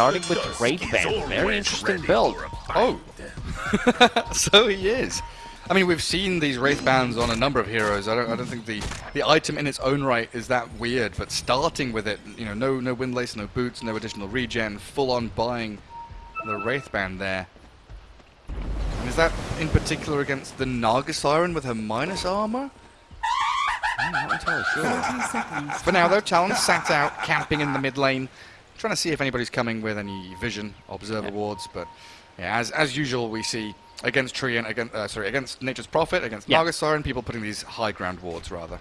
starting with Wraithband. Very interesting build. Oh, so he is. I mean, we've seen these Wraith Bands on a number of heroes. I don't, I don't think the, the item in its own right is that weird, but starting with it, you know, no no windlace, no boots, no additional regen, full on buying the Wraith Band there. And is that in particular against the Naga Siren with her minus armor? I'm not entirely sure. For now, though, Talon sat out, camping in the mid lane, trying to see if anybody's coming with any vision, observer Yeah. wards, but yeah, as as usual, we see against Treant, against uh, sorry, against Nature's Prophet, against Yeah. Naga Siren, people putting these high ground wards rather.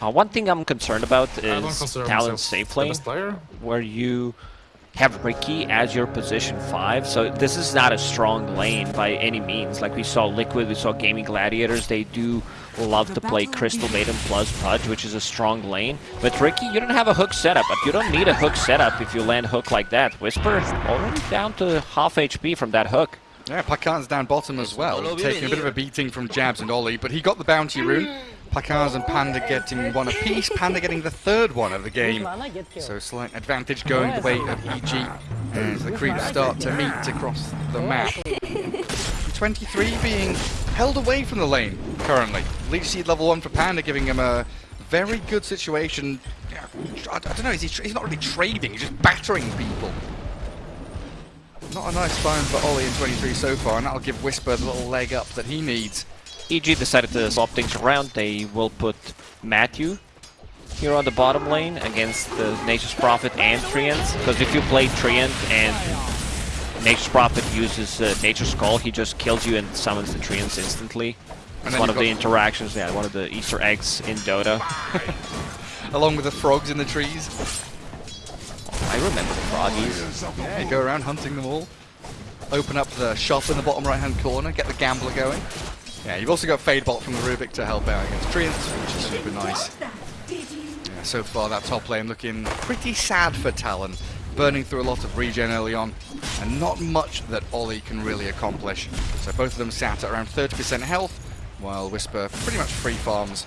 Uh, one thing I'm concerned about is consider Talon's safe the lane, player. where you have Ricky as your position 5, so this is not a strong lane by any means. Like we saw Liquid, we saw Gaming Gladiators, they do love to play Crystal Maiden plus Pudge, which is a strong lane. But Ricky, you don't have a hook setup, but you don't need a hook setup if you land hook like that. Whisper already down to half HP from that hook. Yeah, Pakaz's down bottom as well, taking a bit of a beating from Jabs and Ollie, but he got the bounty rune. Pakaz's and Panda getting one apiece, Panda getting the third one of the game. So slight advantage going the way of EG as the creeps start to meet across the map. 23 being held away from the lane currently. Leech Seed level 1 for Panda giving him a very good situation. I, don't know, is he tra- he's not really trading, he's just battering people. Not a nice find for Ollie in 23 so far, and that'll give Whisper the little leg up that he needs. EG decided to swap things around. They will put Matthew here on the bottom lane against the Nature's Prophet and Treant. Because if you play Treant and Nature's Prophet uses uh, Nature's Call, he just kills you and summons the Treants instantly. And It's one of the interactions, yeah, one of the Easter eggs in Dota. Along with the frogs in the trees. I remember the froggies. Yeah, you go around hunting them all. Open up the shop in the bottom right hand corner, get the gambler going. Yeah, you've also got Fade Bolt from the Rubik to help out against Treants, which is super nice. Yeah, so far that top lane looking pretty sad for Talon. Burning through a lot of regen early on, and not much that Ollie can really accomplish. So both of them sat at around 30% health, while Whisper pretty much free farms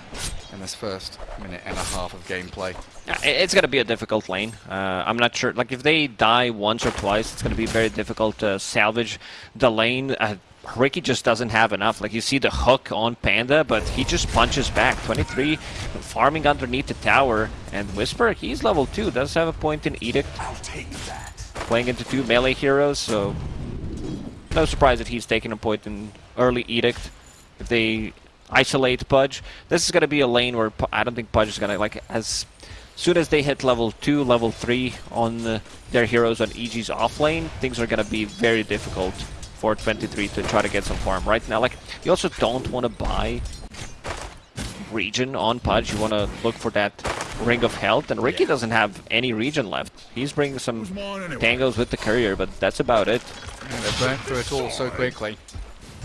in this first minute and a half of gameplay. Yeah, It's gonna be a difficult lane. Uh, I'm not sure. Like if they die once or twice, it's gonna be very difficult to salvage the lane. Uh, Ricky just doesn't have enough. Like you see the hook on Panda, but he just punches back. 23, farming underneath the tower, and Whisper, he's level two. Does have a point in Edict. I'll take that. Playing into two melee heroes, so no surprise that he's taking a point in early Edict. If they isolate Pudge, this is gonna be a lane where Pu- I don't think Pudge is gonna like as soon as they hit level 2, level 3 on uh, their heroes on EG's off lane, things are going to be very difficult for 23 to try to get some farm. Right now, like, you also don't want to buy regen on Pudge. You want to look for that ring of health, and Ricky doesn't have any regen left. He's bringing some tangos with the courier, but that's about it. Yeah, they burnt through it all so quickly.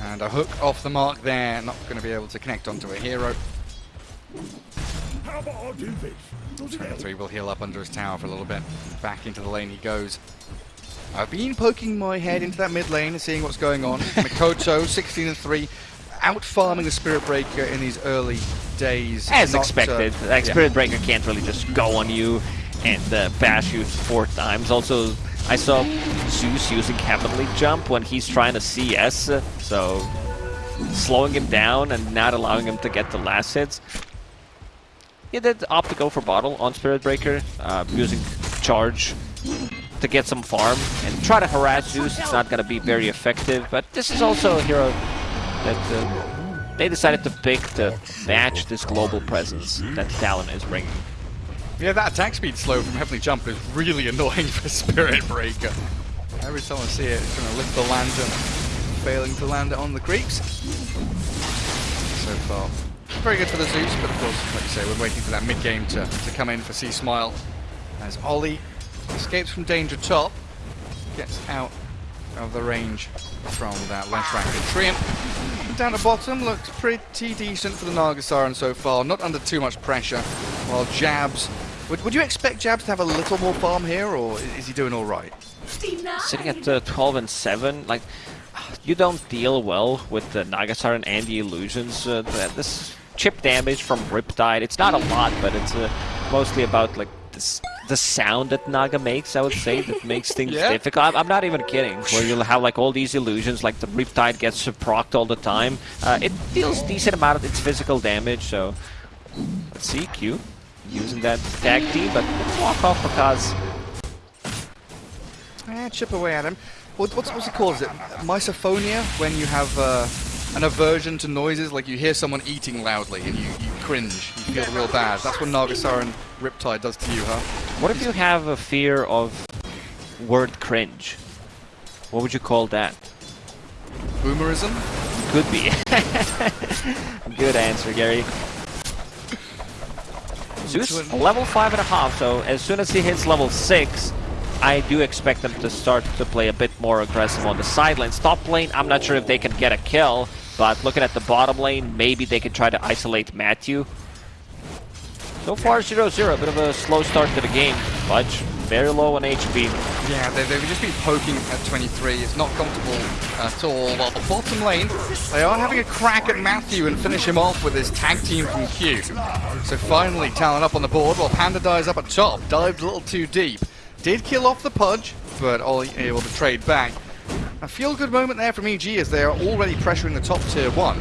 And a hook off the mark there, not going to be able to connect onto a hero. Three will heal up under his tower for a little bit. Back into the lane he goes. I've been poking my head into that mid lane and seeing what's going on. Mikoto, 16 and 3, out farming the Spirit Breaker in these early days. As Not, uh, expected, like yeah. Spirit Breaker can't really just go on you and uh, bash you four times. Also, I saw Zeus using Heavenly Jump when he's trying to CS, so slowing him down and not allowing him to get the last hits. He did opt to go for bottle on Spirit Breaker, uh, using charge to get some farm and try to harass Zeus. It's not going to be very effective, but this is also a hero that uh, they decided to pick to match this global presence that Talon is bringing. Yeah, that attack speed slow from Heavenly Jump is really annoying for Spirit Breaker. Every time I see it, it's going to lift the lantern, failing to land it on the creeps. So far, very good for the Zeus, but of course, like you say, we're waiting for that mid game to, to come in for C Smile. As Ollie escapes from danger top, gets out of the range from that left rank Treant. Down the bottom looks pretty decent for the Naga Siren so far, not under too much pressure. While Jabs, would, would you expect Jabs to have a little more farm here, or is he doing all right? Sitting at uh, 12 and 7, like, you don't deal well with the Naga Siren and the illusions. Uh, this chip damage from Riptide, it's not a lot, but it's uh, mostly about like this the sound that Naga makes, I would say, that makes things Yeah. difficult. I'm, I'm not even kidding. Where you'll have like all these illusions, like the Riptide gets procced all the time. Uh, it deals decent amount of its physical damage, so let's see, Q using that tag team, but let's walk off because Eh, chip away at him. What, what's, what's it called? Is it misophonia? When you have uh, an aversion to noises, like you hear someone eating loudly and you, you cringe, you feel real bad. That's what Naga Siren Riptide does to you, huh? What if you have a fear of word cringe? What would you call that? Boomerism? Could be. Good answer, Gary. Zeus, Which a one? level five and a half, so as soon as he hits level six, I do expect them to start to play a bit more aggressive on the sidelines. Top lane, I'm not sure if they can get a kill, but looking at the bottom lane, maybe they can try to isolate Matthew. So far, 0-0, a bit of a slow start to the game. Pudge, very low on HP. Yeah, they, they've just been poking at 23. It's not comfortable at all. While the bottom lane, they are having a crack at Matthew and finish him off with his tag team from Q. So finally, Talon up on the board while Panda dies up at top. Dived a little too deep. Did kill off the Pudge, but Ollie able to trade back. A feel-good moment there from EG as they are already pressuring the top tier 1.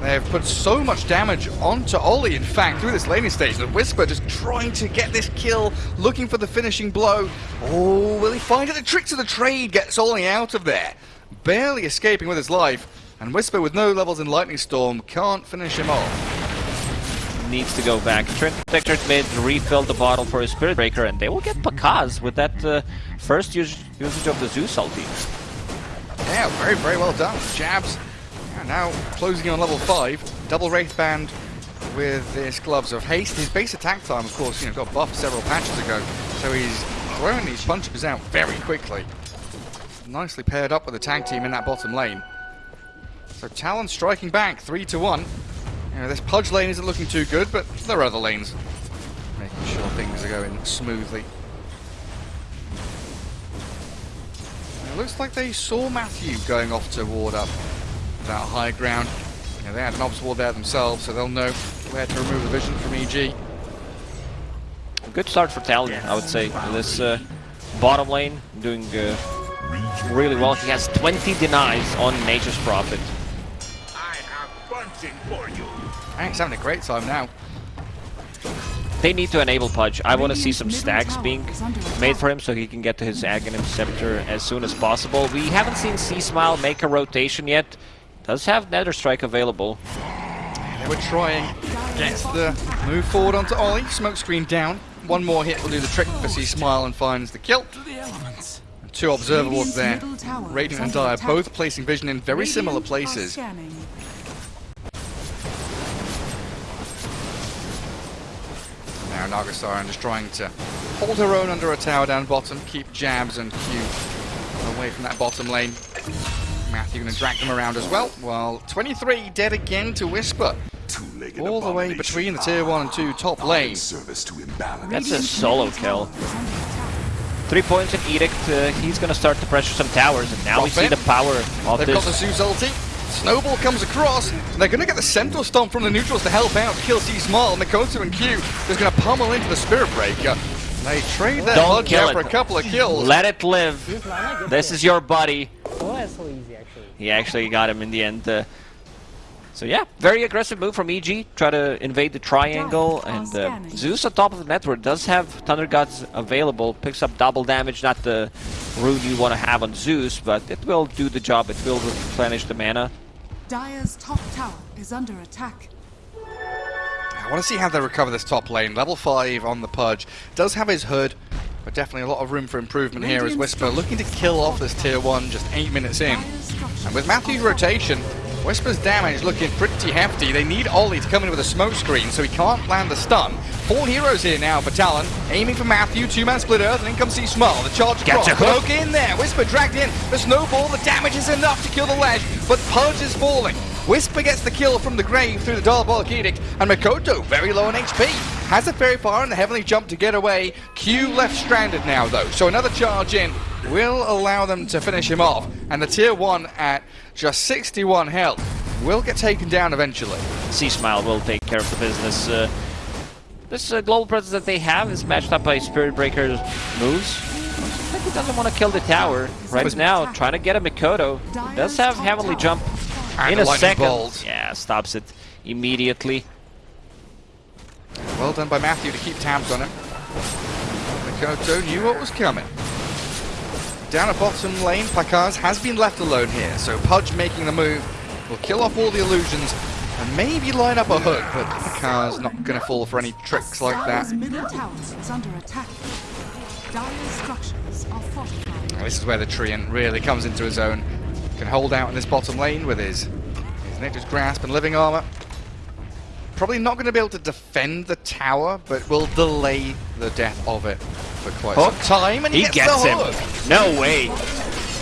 They have put so much damage onto Ollie, in fact, through this laning stage that Whisper just trying to get this kill, looking for the finishing blow. Oh, will he find it? The tricks of the trade gets Ollie out of there. Barely escaping with his life, and Whisper with no levels in Lightning Storm can't finish him off. needs to go back. Treant Protector mid refilled the bottle for his Spirit Breaker, and they will get Pakaz with that uh, first us usage of the Zeus ulti. Yeah, very, very well done. Jabs now closing on level 5. Double Wraith Band with his Gloves of Haste. His base attack time, of course, you know, got buffed several patches ago, so he's throwing these punches out very quickly. Nicely paired up with the tag team in that bottom lane. So Talon striking back, 3 to 1. You know, this Pudge lane isn't looking too good, but there are other lanes making sure things are going smoothly. It looks like they saw Matthew going off to ward up that high ground. You know, they had an obstacle there themselves, so they'll know where to remove the vision from EG. Good start for Talon, I would say. This uh, bottom lane doing uh, really well. He has 20 denies on Nature's Prophet. I have bunting for you. And he's having a great time now. They need to enable Pudge. I want to see some stacks being made for him so he can get to his Aghanim Scepter as soon as possible. We haven't seen C-Smile make a rotation yet. Does have Nether Strike available. They were trying. Gets the move forward onto Ollie. Smoke screen down. One more hit will do the trick for C Smile and finds the kill. And two observables there. Radiant and Dire both placing vision in very similar places. Now Nagasaran just trying to hold her own under a tower down bottom, keep jabs and Q away from that bottom lane. Matthew going to drag them around as well. While 23 dead again to Whisper. All the way between the tier 1 and 2 top lane. Service to imbalance. That's a solo kill. Three points in Edict. Uh, he's going to start to pressure some towers, and now we see Profit. the power of They've got the this. Zeus ulti. Snowball comes across. And they're going to get the Centaur Stomp from the neutrals to help out, kill C Small. Mikoto and Q is going to pummel into the Spirit Breaker. They trade that Don't Pudge kill out for a couple of kills. Let it live. This is your buddy. That's so easy actually. He actually got him in the end. Uh, so yeah, very aggressive move from EG. Try to invade the triangle, and uh, Zeus on top of the network does have Thunder Gods available. Picks up double damage, not the rune you want to have on Zeus, but it will do the job. It will replenish the mana. Dire's top tower is under attack. I want to see how they recover this top lane. Level 5 on the Pudge. Does have his hood, but definitely a lot of room for improvement here as Whisper looking to kill off this tier 1 just 8 minutes in. And with Matthew's rotation, Whisper's damage looking pretty hefty. They need Ollie to come in with a smoke screen so he can't land the stun. Four heroes here now for Talon, aiming for Matthew, two-man split earth, and in comes C Small. The charge Gets across, a. Poke in there, Whisper dragged in, the snowball, the damage is enough to kill the ledge, but Pudge is falling. Whisper gets the kill from the grave through the Diabolic Edict, and Mikoto, very low on HP, has a very far and the Heavenly Jump to get away. Q left stranded now though, so another charge in will allow them to finish him off, and the tier 1 at just 61 health will get taken down eventually. C Smile will take care of the business. Uh, this uh, global presence that they have is matched up by Spirit Breaker's moves. He doesn't want to kill the tower right now. Trying to get a Mikoto. He does have Heavenly Jump And in a a second. bolt. Yeah, stops it immediately. Well done by Matthew to keep tabs on him. Mikoto knew what was coming. Down at bottom lane, Pakaz has been left alone here, so Pudge making the move will kill off all the illusions and maybe line up a hook, but Pakaz not going to fall for any tricks like that. Dire's middle tower is under attack. Dire's structures are fortified. This is where the Treant really comes into his own. Can hold out in this bottom lane with his, his Nature's Grasp and Living Armor. Probably not going to be able to defend the tower, but will delay the death of it for quite Hook. some time. And he, He gets, gets him. No way.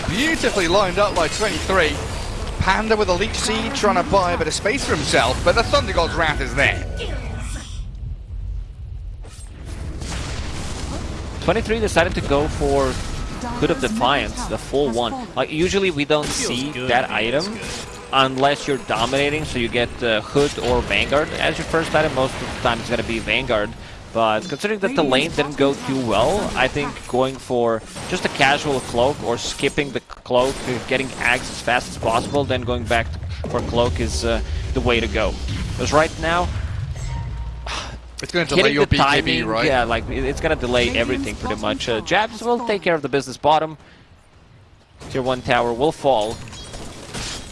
Beautifully lined up by 23. Panda with a Leech Seed trying to buy a bit of space for himself, but the Thunder God's Wrath is there. 23 decided to go for Hood of Defiance, the full one. Like usually we don't see that item unless you're dominating, so you get uh, Hood or Vanguard as your first item. Most of the time it's gonna be Vanguard. But considering that the lane didn't go too well, I think going for just a casual cloak or skipping the cloak, uh, getting Ags as fast as possible, then going back for cloak is uh, the way to go. Because right now, It's going to delay your BKB, timing, right? yeah, like it's gonna delay everything pretty much. Uh, Jabs will take care of the business bottom. Tier 1 tower will fall.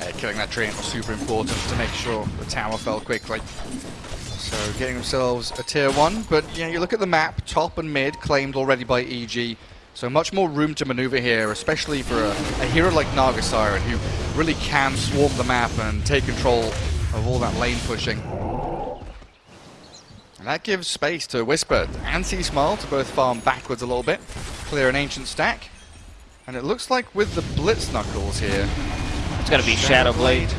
Uh, killing that treant was super important to make sure the tower fell quickly. So getting themselves a tier 1, but yeah, you look at the map, top and mid claimed already by EG. So much more room to maneuver here, especially for a, a hero like Naga Siren, who really can swarm the map and take control of all that lane pushing. And that gives space to Whisper and Sea Smile to both farm backwards a little bit, clear an ancient stack. And it looks like with the Blitz Knuckles here, It's gonna be Shadow Blade.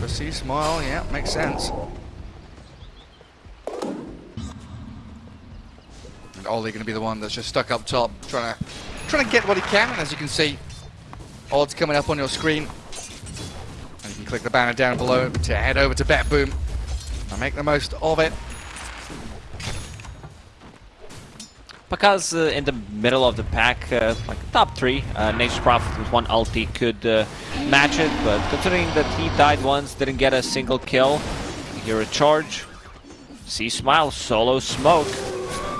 For Sea Smile, yeah, makes sense. And Ollie going to be the one that's just stuck up top, trying to trying to get what he can. And as you can see, odds coming up on your screen. And you can click the banner down below to head over to Bet Boom and make the most of it. Because uh, in the middle of the pack, uh, like top three, uh, Nature's Prophet with one ulti could uh, match it, but considering that he died once, didn't get a single kill, here a charge. See Smile, solo smoke.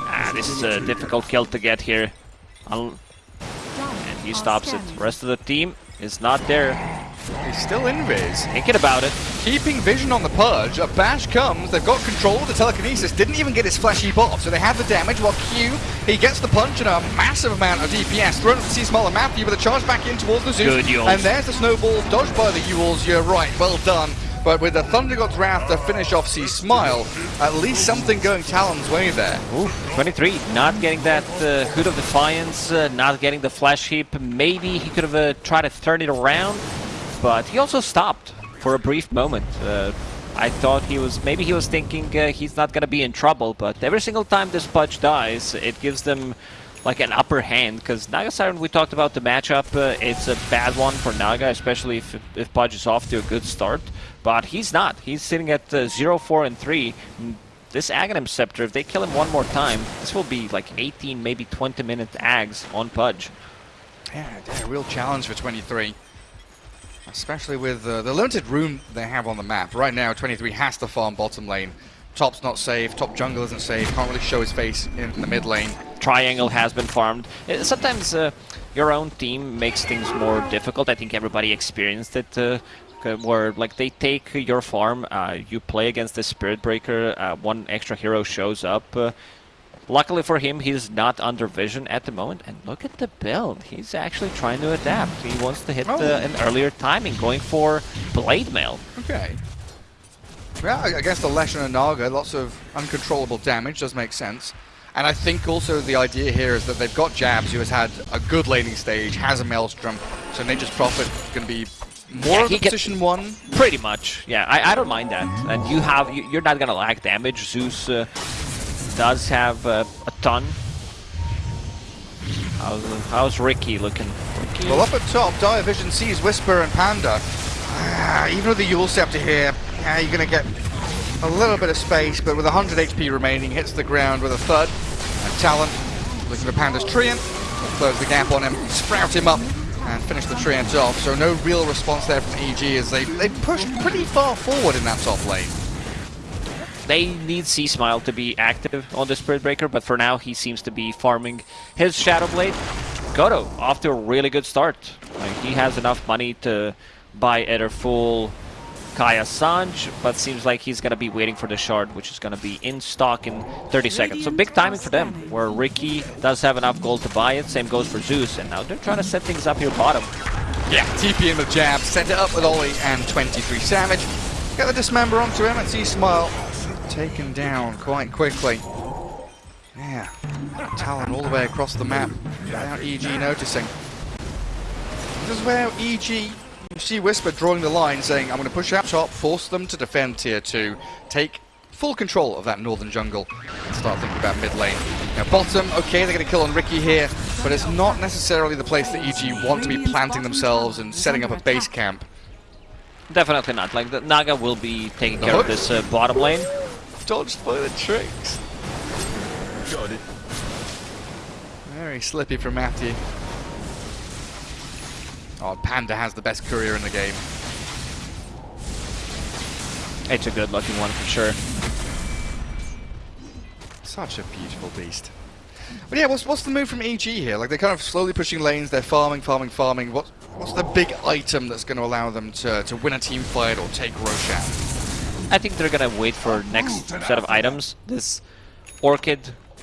Ah, this is a difficult kill to get here. And he stops it. Rest of the team is not there. He's still in Viz. Thinking about it. Keeping vision on the Pudge, a bash comes, they've got control of the telekinesis, didn't even get his heap off, so they have the damage, while Q, he gets the punch and a massive amount of DPS, thrown at the Sea Small and Matthew with a charge back in towards the Zeus, Good Eul's. and there's the snowball, dodged by the Eul's, you're right, well done. But with the Thunder God's Wrath to finish off Sea Smile, at least something going Talon's way there. Ooh, 23, not getting that uh, Hood of Defiance, uh, not getting the Flesh Heap. Maybe he could have uh, tried to turn it around, but he also stopped for a brief moment. Uh, I thought he was, maybe he was thinking uh, he's not gonna be in trouble, but every single time this Pudge dies, it gives them like an upper hand, because Naga Siren, we talked about the matchup, uh, it's a bad one for Naga, especially if, if Pudge is off to a good start, but he's not. He's sitting at uh, 0, 4, and 3. Mm, This Aghanim Scepter, if they kill him one more time, this will be like 18, maybe 20 minute Ags on Pudge. Yeah, a real challenge for 23. Especially with uh, the limited room they have on the map. Right now, 23 has to farm bottom lane. Top's not safe, top jungle isn't safe, can't really show his face in the mid lane. Triangle has been farmed. Uh, Sometimes uh, your own team makes things more difficult. I think everybody experienced it. Uh, where like they take your farm, uh, you play against the Spirit Breaker, uh, one extra hero shows up. Uh, luckily for him, he's not under vision at the moment. And look at the build. He's actually trying to adapt. He wants to hit Oh. uh, an earlier timing, going for Blade Mail. Okay. Yeah, against the Leshrac and Naga, lots of uncontrollable damage does make sense. And I think also the idea here is that they've got Jabs, who has had a good laning stage, has a Maelstrom, so Nature's Prophet is going to be more Yeah, of he position one. Pretty much, yeah. I, I don't mind that. And you have you, you're not gonna lack damage. Zeus uh, does have uh, a ton. How's, how's Ricky looking? Ricky? Well, up at top, Dire Vision sees Whisper and Panda. Ah, even with the Eul Scepter here, yeah, you're going to get a little bit of space, but with 100 HP remaining, hits the ground with a thud. And Talon, looking for Panda's Treant, close the gap on him, sprout him up, and finish the Treant off. So no real response there from EG as they they pushed pretty far forward in that top lane. They need Sea Smile to be active on the Spirit Breaker, but for now he seems to be farming his Shadow Blade. Goto off to a really good start. Like, he has enough money to buy either full Kaya Sange, but seems like he's gonna be waiting for the shard, which is gonna be in stock in 30 seconds. So big timing for them, where Ricky does have enough gold to buy it. Same goes for Zeus, and now they're trying to set things up here bottom. Yeah, TP in with jab, set it up with Ollie and 23 Savage. Get the dismember onto him and see Smile taken down quite quickly. Yeah, Talon all the way across the map without EG noticing. This is where EG, you see Whisper drawing the line saying, I'm going to push out top, force them to defend tier 2, take full control of that northern jungle, and start thinking about mid lane. Now bottom, okay, they're going to kill on Ricky here, but it's not necessarily the place that EG want to be planting themselves and setting up a base camp. Definitely not. Like, the Naga will be taking The care of this uh, bottom lane. Dodged by the tricks. Got it. Very slippy from Matthew. Oh, Panda has the best career in the game. It's a good looking one for sure. Such a beautiful beast. But yeah, what's what's the move from EG here? Like they're kind of slowly pushing lanes, they're farming, farming, farming. What what's the big item that's going to allow them to to win a team fight or take Roshan? I think they're gonna wait for next set of items. This Orchid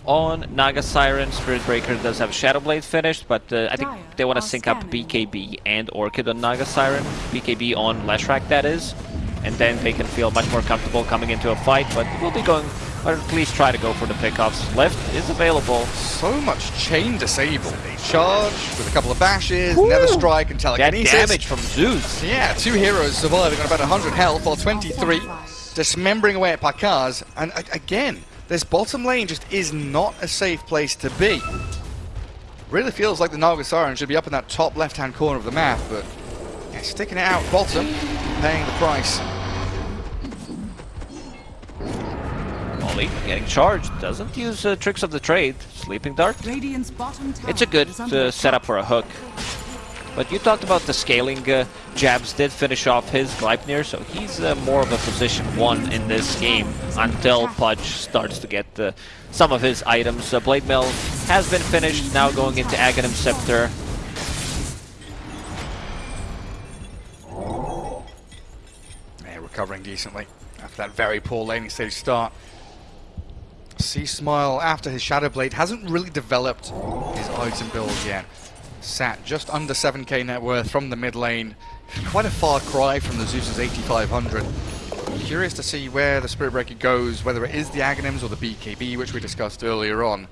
on Naga Siren, Spirit Breaker does have Shadow Blade finished, but uh, I think they want to sync up BKB and Orchid on Naga Siren, BKB on Leshrac that is, and then they can feel much more comfortable coming into a fight, but we'll be going, or at least try to go for the pickoffs. Lift is available. So much chain disable. Charge with a couple of bashes, Nether Strike and That telekinesis. damage from Zeus. Yeah, two heroes surviving on about 100 health, or 23 dismembering away at Pakaz. And again, this bottom lane just is not a safe place to be. Really feels like the Naga Siren should be up in that top left-hand corner of the map, but yeah, sticking it out bottom, paying the price. Molly getting charged, doesn't use uh, tricks of the trade. Sleeping Dart. Radiant's bottom tower It's a good is under uh, setup for a hook. But you talked about the scaling uh, jabs did finish off his Gleipnir, so he's uh, more of a position one in this game until Pudge starts to get uh, some of his items. Uh, Blade Mail has been finished, now going into Aghanim Scepter. Yeah, recovering decently after that very poor laning stage start. Sea Smile, after his Shadow Blade, hasn't really developed his item build yet. Sat just under 7k net worth from the mid lane. Quite a far cry from the Zeus's 8500. Curious to see where the Spirit Breaker goes, whether it is the Aghanims or the BKB, which we discussed earlier on.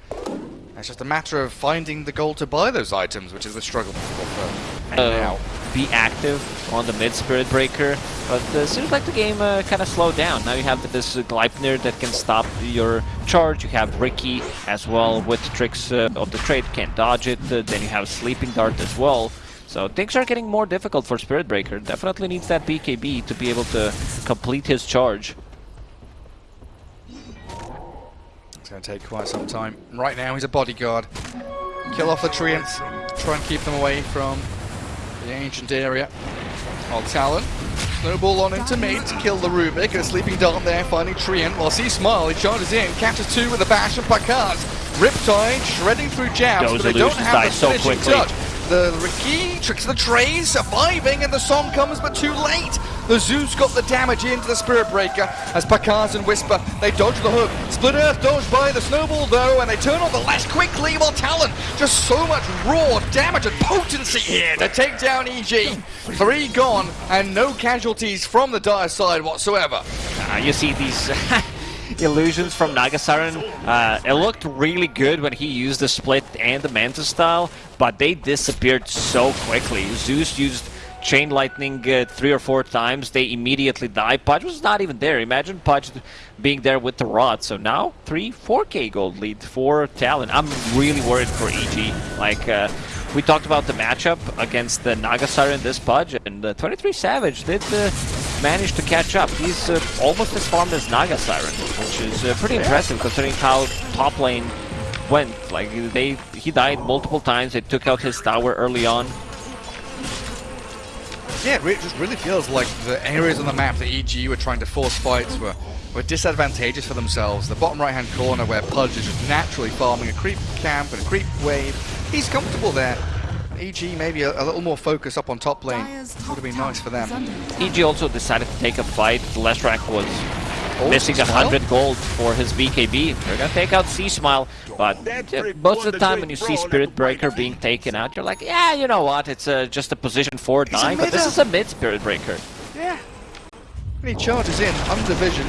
It's just a matter of finding the gold to buy those items, which is the struggle for Uh, now. Be active on the mid Spirit Breaker, but uh, seems like the game uh, kind of slowed down. Now you have this uh, Gleipnir that can stop your charge. You have Ricky as well with tricks uh, of the trade, can't dodge it. Uh, then you have Sleeping Dart as well. So things are getting more difficult for Spirit Breaker. Definitely needs that BKB to be able to complete his charge. It's going to take quite some time. Right now, he's a bodyguard. Kill off the treants. Try and keep them away from the ancient area. On Talon. Snowball on into mid to kill the Rubik. A sleeping dart there, finding Treant. While see Smile, he charges in. Catches two with a bash and Pakaz. Riptide shredding through jabs, Those but they don't have the so finishing quickly. touch. The Ricky tricks the trays, surviving, and the song comes, but too late. The Zeus got the damage into the Spirit Breaker as Pakaz and Whisper they dodge the hook. Split Earth dodged by the Snowball though, and they turn on the lash quickly. While Talon just so much raw damage and potency here to take down EG. Three gone and no casualties from the dire side whatsoever. Uh, you see these illusions from Nagasiren. Uh, it looked really good when he used the split and the Mantis style, but they disappeared so quickly. Zeus used Chain Lightning uh, three or four times, they immediately die. Pudge was not even there. Imagine Pudge being there with the rod. So now, 3, 4k gold lead for Talon. I'm really worried for EG. Like, uh, we talked about the matchup against the Nagasiren this Pudge, and uh, 23 Savage did uh, managed to catch up. He's uh, almost as farmed as Naga Siren, which is uh, pretty impressive considering how top lane went. Like they, he died multiple times. They took out his tower early on. Yeah, it just really feels like the areas on the map that EG were trying to force fights were, were disadvantageous for themselves. The bottom right-hand corner where Pudge is just naturally farming a creep camp and a creep wave. He's comfortable there. EG maybe a, a little more focus up on top lane would have been nice for them. is under attack. EG also decided to take a fight. Leshrac was Oh, missing a hundred gold for his BKB. They're gonna take out C Smile, but uh, most of the time when you see Spirit Breaker being taken out, you're like, yeah, you know what? It's uh, just a position four a dying, but this is a mid Spirit Breaker. Yeah. And he charges in, under vision.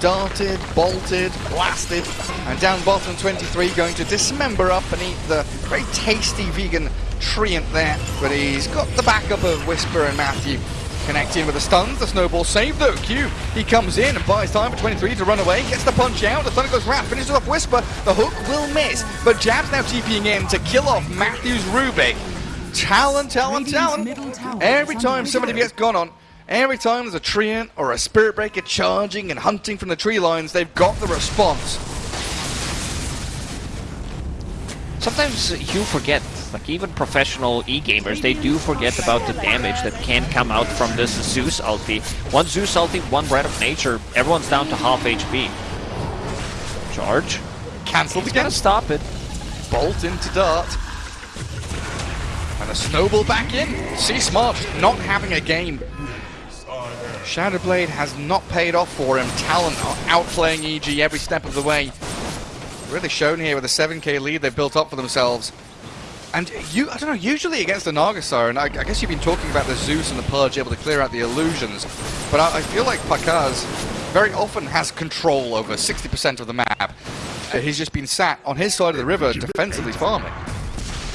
Darted, bolted, blasted, and down bottom 23 going to dismember up and eat the very tasty vegan treant there. But he's got the backup of Whisper and Matthew connecting with the stuns. The snowball save though. Q, he comes in and buys time for 23 to run away, gets the punch out. The Thunder God's Wrath, finishes off Whisper. The hook will miss, but Jab's now TPing in to kill off Matthew's Rubik. Talon, Talon, Radiant's Talon. Every time somebody gets gone on, every time there's a treant or a spirit breaker charging and hunting from the tree lines, they've got the response. Sometimes you forget, like even professional e-gamers, they do forget about the damage that can come out from this Zeus ulti. One Zeus ulti, one Wrath of Nature, everyone's down to half HP. Charge. Cancelled He's again. gonna stop it. Bolt into Dart. And a snowball back in. See Smart not having a game. Shadowblade has not paid off for him. Talon are outplaying EG every step of the way. Really shown here with a 7k lead they've built up for themselves. And you, I don't know, usually against the Nagasar, and I, I guess you've been talking about the Zeus and the Pudge able to clear out the illusions, but I, I feel like Pakaz very often has control over 60% of the map. Uh, he's just been sat on his side of the river defensively farming.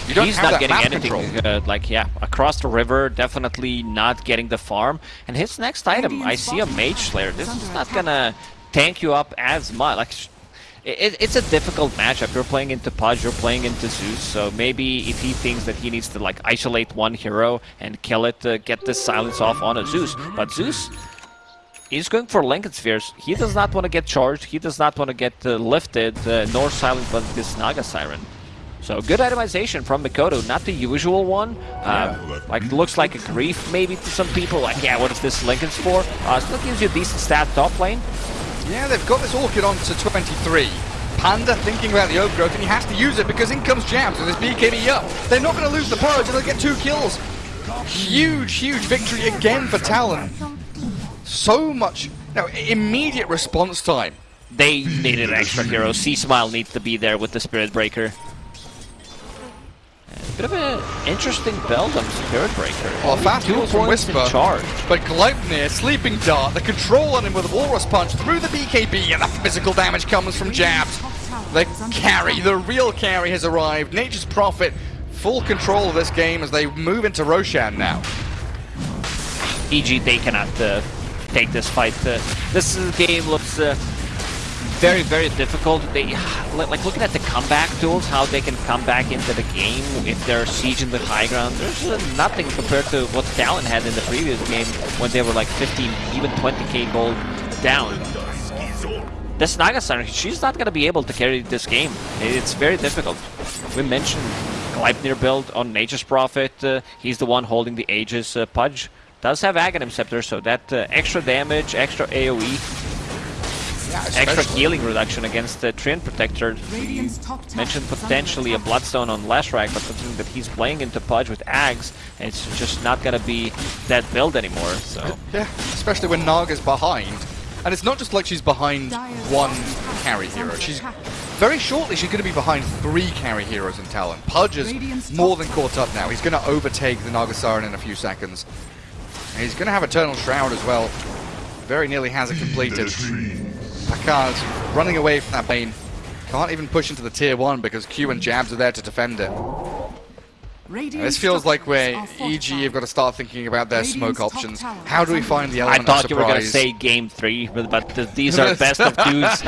You don't He's have not that getting map anything. Uh, like, yeah, across the river, definitely not getting the farm. And his next item, I see a Mage Slayer. This is not gonna tank you up as much. Like, sh- it, it's a difficult matchup. You're playing into Pudge, you're playing into Zeus. So maybe if he thinks that he needs to like isolate one hero and kill it, to get the silence off on a Zeus. But Zeus He's going for Linken's Spheres. He does not want to get charged. He does not want to get uh, lifted, uh, nor silenced by this Naga Siren. So good itemization from Mikoto, not the usual one. Uh, like looks like a grief maybe to some people. Like, yeah, what is this Linken's for? Uh, still gives you a decent stat top lane. Yeah, they've got this Orchid on to 23. Panda thinking about the overgrowth, and he has to use it because in comes Jabs with his BKB up. They're not going to lose the Pudge, and they'll get two kills. Huge, huge victory again for Talon. So much, no, immediate response time. They needed an extra hero. C Smile needs to be there with the Spirit Breaker. Bit of an interesting build on Spirit Breaker. Well, Only fast kills from Whisper. charge. But Gleipnir, Sleeping Dart, the control on him with a Walrus Punch through the BKB, and the physical damage comes from Jabs. The carry, the real carry has arrived. Nature's Prophet, full control of this game as they move into Roshan now. EG, they cannot uh, take this fight. Uh, this game looks uh, very, very difficult. They like looking at the comeback tools, how they can come back into the game if they're sieging the high ground. There's uh, nothing compared to what Talon had in the previous game when they were like 15, even 20k gold down. This Nagasar, she's not going to be able to carry this game. It's very difficult. We mentioned Gleipnir build on Nature's Prophet. Uh, he's the one holding the Aegis. Uh, Pudge does have Aghanim Scepter, so that uh, extra damage, extra AoE, Yeah, extra healing reduction against the Treant Protector. Radiant's top tower Mentioned potentially a. Bloodstone on Leshrac, but considering that he's playing into Pudge with Ags, it's just not going to be that build anymore. So Yeah, especially when Naga's behind. And it's not just like she's behind one carry hero. She's very shortly she's going to be behind three carry heroes in Talon. Pudge is more than caught up now. He's going to overtake the Naga Siren in a few seconds. And he's going to have Eternal Shroud as well. Very nearly has it completed. Pakaz running away from that bane. Can't even push into the tier 1 because Q and Jabs are there to defend it. Radiant This feels like where structures are EG have got to start thinking about their smoke Radiant's top options. How do we find the element I thought of you were going to say game three, but, but th- these are best of twos.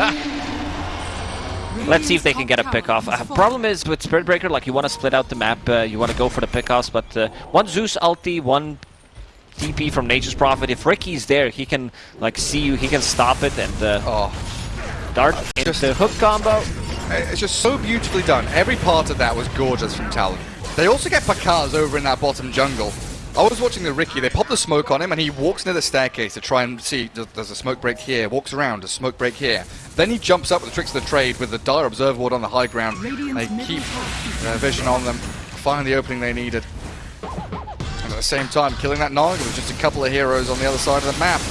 Let's see if they can get a pick off. Uh, problem is with Spirit Breaker, like you want to split out the map, uh, you want to go for the pickoffs, but uh, one Zeus ulti, one TP from Nature's Prophet. If Ricky's there, he can like see you, he can stop it and uh, Oh, dart just- into hook combo. it's just so beautifully done. Every part of that was gorgeous from Talon. They also get Pakaz over in that bottom jungle. I was watching the Ricky, they pop the smoke on him and he walks near the staircase to try and see, does, does a smoke break here, walks around, a smoke break here. Then he jumps up with the tricks of the trade with the Dire Observer Ward on the high ground. They keep their vision on them, find the opening they needed. And at the same time, killing that Naga with just a couple of heroes on the other side of the map.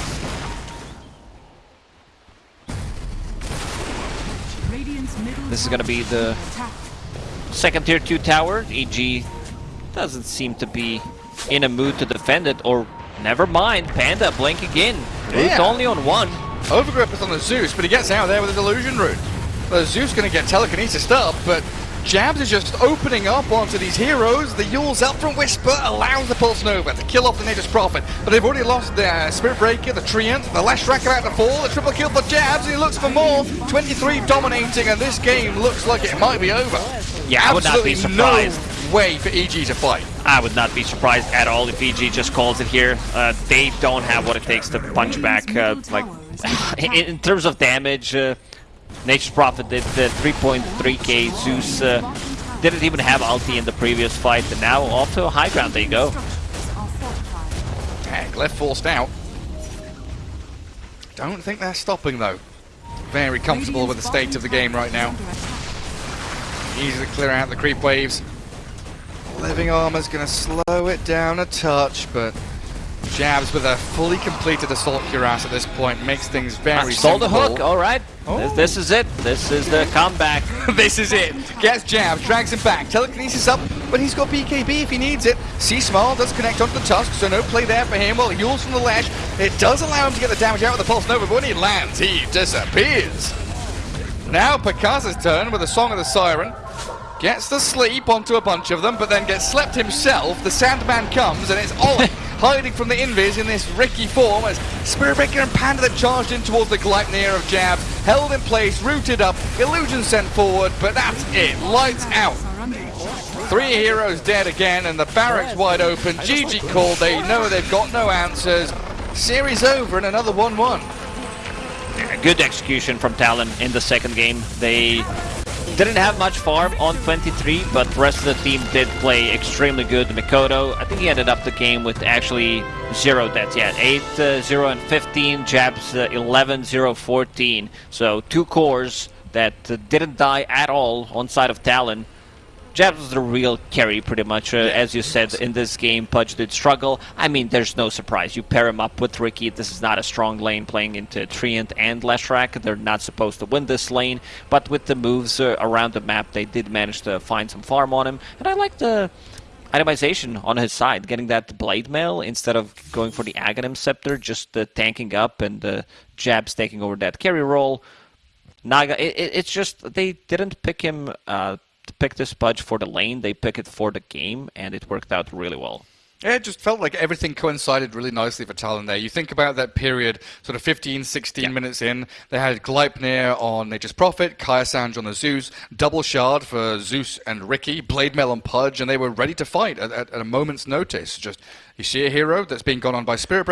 This is gonna be the- Second tier 2 tower, EG doesn't seem to be in a mood to defend it, or never mind, Panda blink again. Root Yeah. only on one. Overgrip is on the Zeus, but he gets out there with his illusion root. The Zeus going to get telekinesis up, but Jabs is just opening up onto these heroes. The Eul's up from Whisper allows the Pulse Nova to kill off the Nature's Prophet, but they've already lost the uh, Spirit Breaker, the Treant, the Lash Leshrac about to fall, the triple kill for Jabs, and he looks for more. 23 dominating, and this game looks like it might be over. Yeah, I would not be Absolutely surprised. no way for EG to fight. I would not be surprised at all if EG just calls it here. Uh, they don't have what it takes to punch back. Uh, like in, in terms of damage, uh, Nature's Prophet did uh, 3.3k. Zeus uh, didn't even have ulti in the previous fight, and now off to a high ground. There you go. Heck, left forced out. Don't think they're stopping though. Very comfortable with the state of the game right now. Easy to clear out the creep waves. Living Armor's going to slow it down a touch, but Jabs with a fully completed Assault Cuirass at this point makes things very Stole the hook. All right. Oh. This, this is it. This is the comeback. this is it. Gets Jabs, drags him back, telekinesis up, but he's got BKB if he needs it. C Small does connect onto the Tusk, so no play there for him. While he Euls from the Lash. it does allow him to get the damage out with the Pulse Nova, but when he lands, he disappears. Now Pakaz's turn with the Song of the Siren. Gets the sleep onto a bunch of them, but then gets slept himself. The Sandman comes, and it's Ollie hiding from the Invis in this Ricky form as Spirit Breaker and Panda that charged in towards the Gleipnir of Jab. Held in place, rooted up, illusion sent forward, but that's it. Lights out. Are under attack. Three heroes dead again, and the barracks wide open. GG called, they know they've got no answers. Series over and another 1 1. Good execution from Talon in the second game. They didn't have much farm on 23, but the rest of the team did play extremely good. Mikoto, I think he ended up the game with actually zero deaths. Yeah, 8, uh, 0, and 15. Jabs uh, 11, 0, 14. So two cores that uh, didn't die at all on side of Talon. Jabs was the real carry, pretty much. Uh, as you said, in this game, Pudge did struggle. I mean, there's no surprise. You pair him up with Ricky. This is not a strong lane playing into Treant and Leshrac. They're not supposed to win this lane. But with the moves uh, around the map, they did manage to find some farm on him. And I like the itemization on his side, getting that Blade Mail instead of going for the Aghanim Scepter, just uh, tanking up and uh, Jabs taking over that carry role. Naga, it, it, it's just they didn't pick him uh, pick this Pudge for the lane. They pick it for the game, and it worked out really well. Yeah, it just felt like everything coincided really nicely for Talon there. You think about that period, sort of 15, 16 Yeah. minutes in, they had Gleipnir on Nature's Prophet, Kaya Sanj on the Zeus, Double Shard for Zeus and Ricky, Blade Mail on Pudge, and they were ready to fight at, at, at a moment's notice. Just, you see a hero that's being gone on by Spirit Breaker,